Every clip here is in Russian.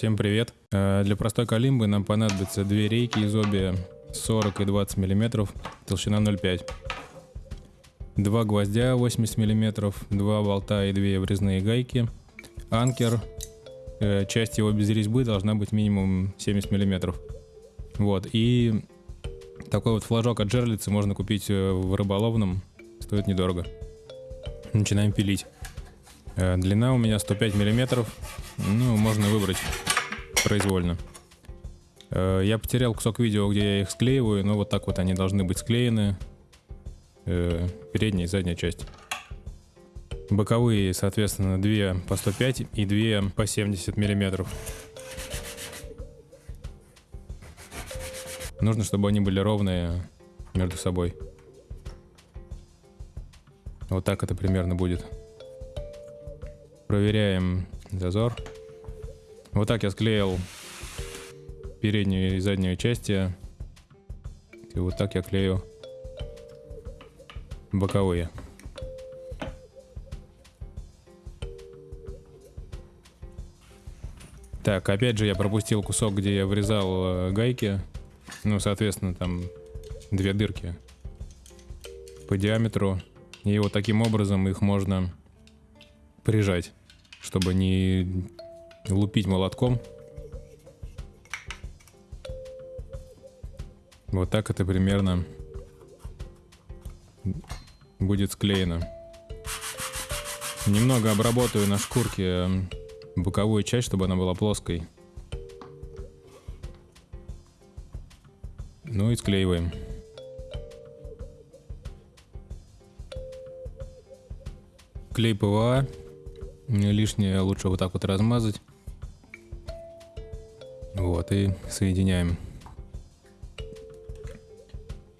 Всем привет. Э, Для простой калимбы нам понадобится две рейки из обе 40 и 20 мм, толщина 0,5. Два гвоздя 80 мм, два болта и две врезные гайки. Анкер. Э, Часть его без резьбы должна быть минимум 70 мм. Вот. И такой вот флажок от жерлицы можно купить э, в рыболовном. Стоит недорого. Начинаем пилить. Длина у меня 105 миллиметров. Ну, можно выбрать произвольно. Э, Я потерял кусок видео, где я их склеиваю, но вот так вот они должны быть склеены. Э, Передняя и задняя часть. Боковые, соответственно, 2 по 105 и 2 по 70 миллиметров. Нужно, чтобы они были ровные между собой. Вот так это примерно будет. Проверяем зазор. Вот так я склеил переднюю и заднюю части. И вот так я клею боковые. Так, опять же я пропустил кусок, где я врезал э, гайки. Ну, соответственно, там две дырки по диаметру. И вот таким образом их можно прижать, чтобы не лупить молотком. Вот так это примерно будет склеено. Немного обработаю на шкурке м, боковую часть, чтобы она была плоской. Ну и склеиваем. Клей ПВА. Лишнее лучше вот так вот размазать. Вот, и соединяем.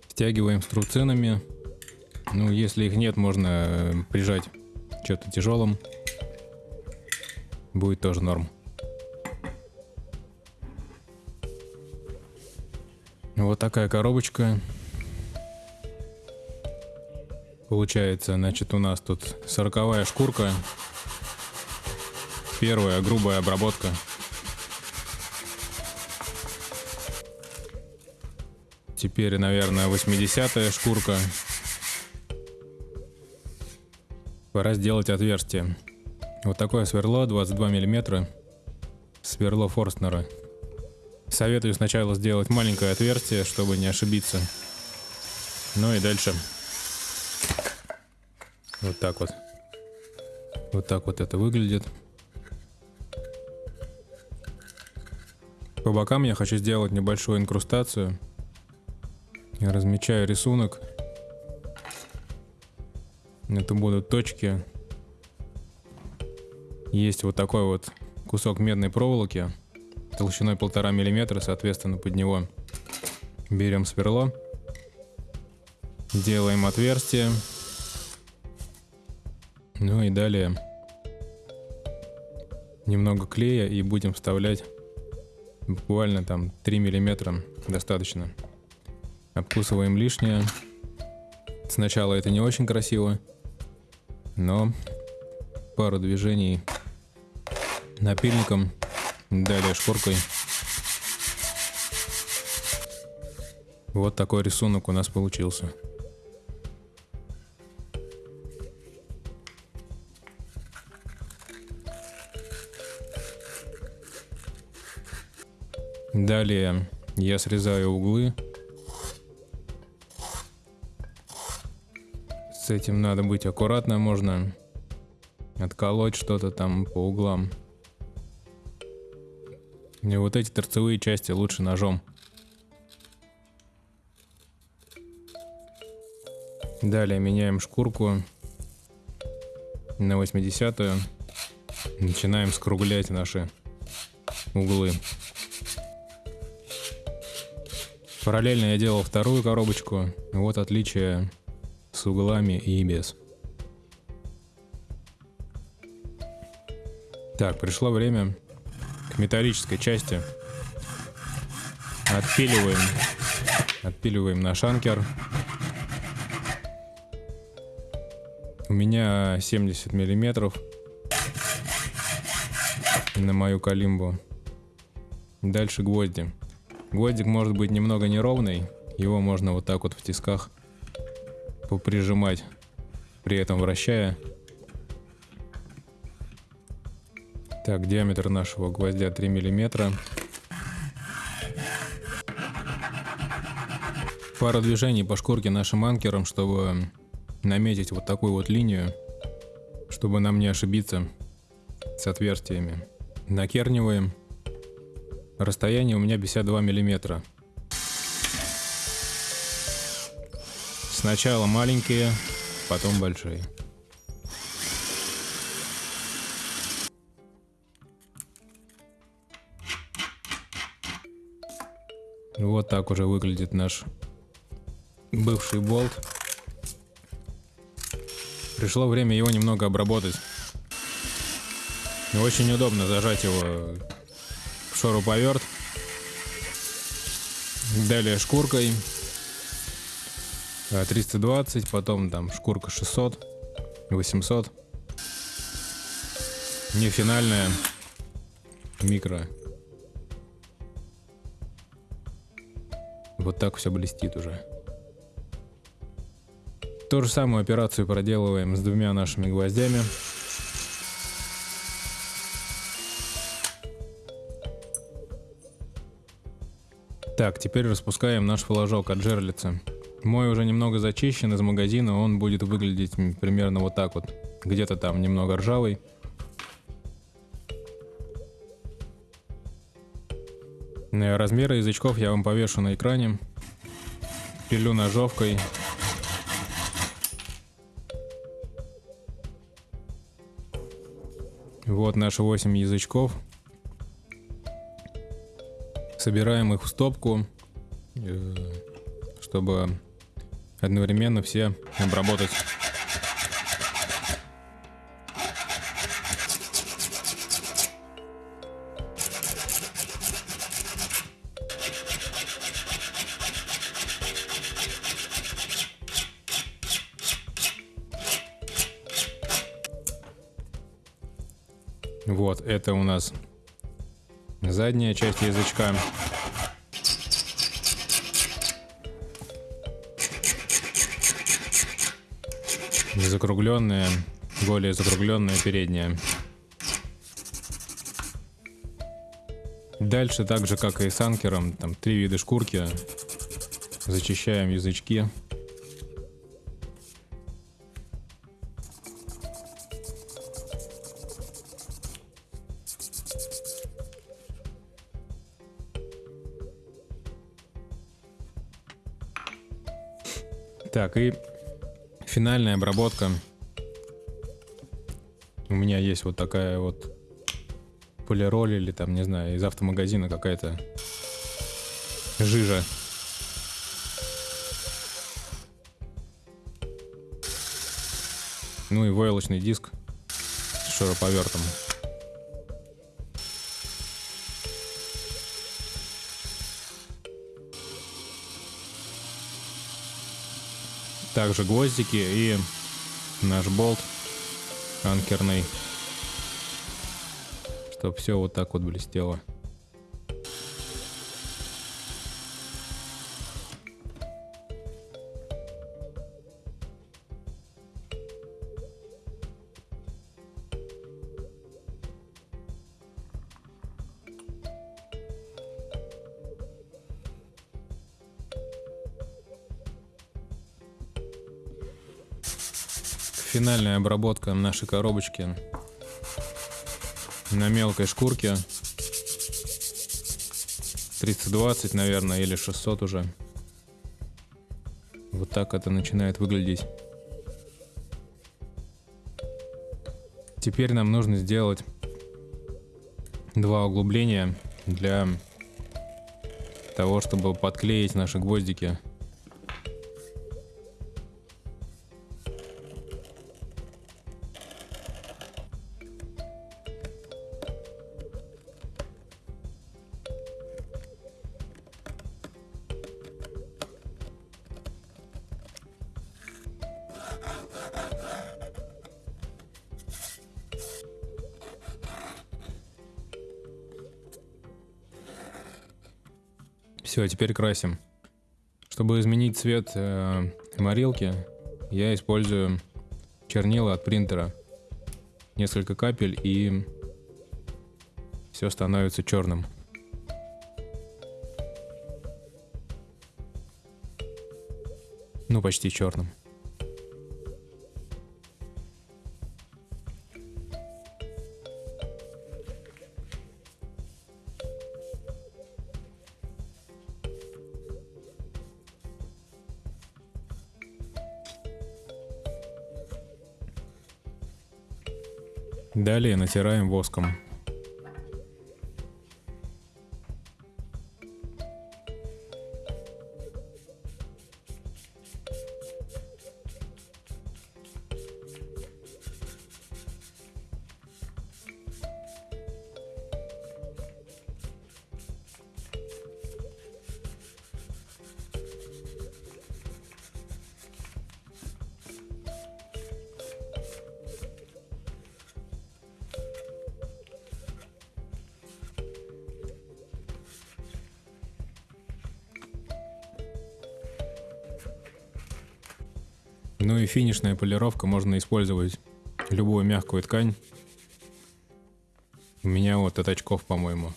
Стягиваем струбцинами. Ну, если их нет, можно э, прижать что-то тяжелым. Будет тоже норм. Вот такая коробочка. Получается, значит, у нас тут сороковая шкурка. Первая грубая обработка. Теперь, наверное, 80-я шкурка. Пора сделать отверстие. Вот такое сверло 22 миллиметра. Сверло Форстнера. Советую сначала сделать маленькое отверстие, чтобы не ошибиться. Ну и дальше. Вот так вот. Вот так вот это выглядит. По бокам я хочу сделать небольшую инкрустацию. Я размечаю рисунок. Это будут точки. Есть вот такой вот кусок медной проволоки толщиной полтора миллиметра, соответственно, под него берем сверло, делаем отверстие, ну и далее немного клея и будем вставлять буквально там 3 миллиметра достаточно. Обкусываем лишнее. Сначала это не очень красиво, но пару движений напильником, далее шкуркой. Вот такой рисунок у нас получился. Далее я срезаю углы. С этим надо быть аккуратно, можно отколоть что-то там по углам. И вот эти торцевые части лучше ножом. Далее меняем шкурку на 80-ю. Начинаем скруглять наши углы. Параллельно я делал вторую коробочку. Вот отличие с углами и без. Так, пришло время к металлической части. Отпиливаем. Отпиливаем наш анкер. У меня 70 миллиметров на мою калимбу. Дальше гвозди. Гвоздик может быть немного неровный, его можно вот так вот в тисках поприжимать, при этом вращая. Так, диаметр нашего гвоздя 3 миллиметра. Пару движений по шкурке нашим анкером, чтобы наметить вот такую вот линию, чтобы нам не ошибиться с отверстиями. Накерниваем. Расстояние у меня 52 миллиметра. Сначала маленькие, потом большие. Вот так уже выглядит наш бывший болт. Пришло время его немного обработать. Очень удобно зажать его в шуруповерт. Далее шкуркой 320, потом там шкурка 600, 800. Не финальная, микро. Вот так все блестит уже. Ту же самую операцию проделываем с двумя нашими гвоздями. Так, теперь распускаем наш флажок от жерлицы. Мой уже немного зачищен из магазина, он будет выглядеть примерно вот так вот. Где-то там немного ржавый. Размеры язычков я вам повешу на экране. Пилю ножовкой Вот наши 8 язычков. Собираем их в стопку, э, чтобы одновременно все обработать. Вот, это у нас задняя часть язычка. Закругленная, более закругленная передняя. Дальше, так же как и с анкером, там три вида шкурки. Зачищаем язычки. Так, и финальная обработка. У меня есть вот такая вот полироль или там, не знаю, из автомагазина какая-то жижа. Ну и войлочный диск с шуруповертом. Также гвоздики и наш болт анкерный, чтобы все вот так вот блестело. Финальная обработка нашей коробочки на мелкой шкурке. 320, наверное, или 600 уже. Вот так это начинает выглядеть. Теперь нам нужно сделать два углубления для того, чтобы подклеить наши гвоздики Все, теперь красим. Чтобы изменить цвет э, морилки, я использую чернила от принтера. Несколько капель и все становится черным. Ну, почти черным. Далее натираем воском. Ну и финишная полировка, можно использовать любую мягкую ткань. У меня вот от очков, по-моему.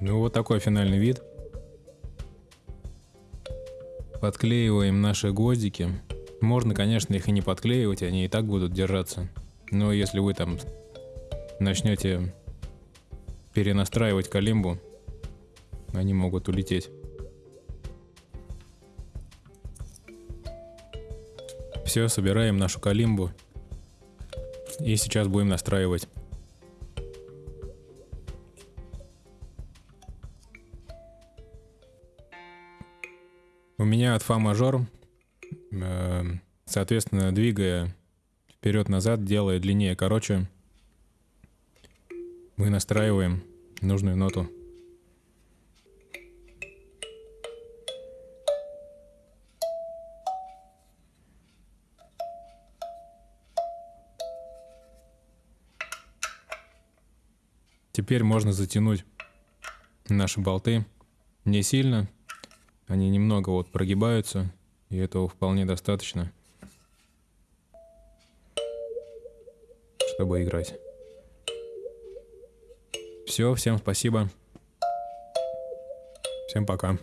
Ну вот такой финальный вид. Подклеиваем наши гвоздики. Можно, конечно, их и не подклеивать, они и так будут держаться. Но если вы там начнете перенастраивать калимбу, они могут улететь. Все, собираем нашу калимбу. И сейчас будем настраивать. У меня от фа мажор, э, соответственно, двигая вперед-назад, делая длиннее, короче, мы настраиваем нужную ноту. Теперь можно затянуть наши болты не сильно, они немного вот прогибаются, и этого вполне достаточно, чтобы играть. Все, всем спасибо. Всем пока.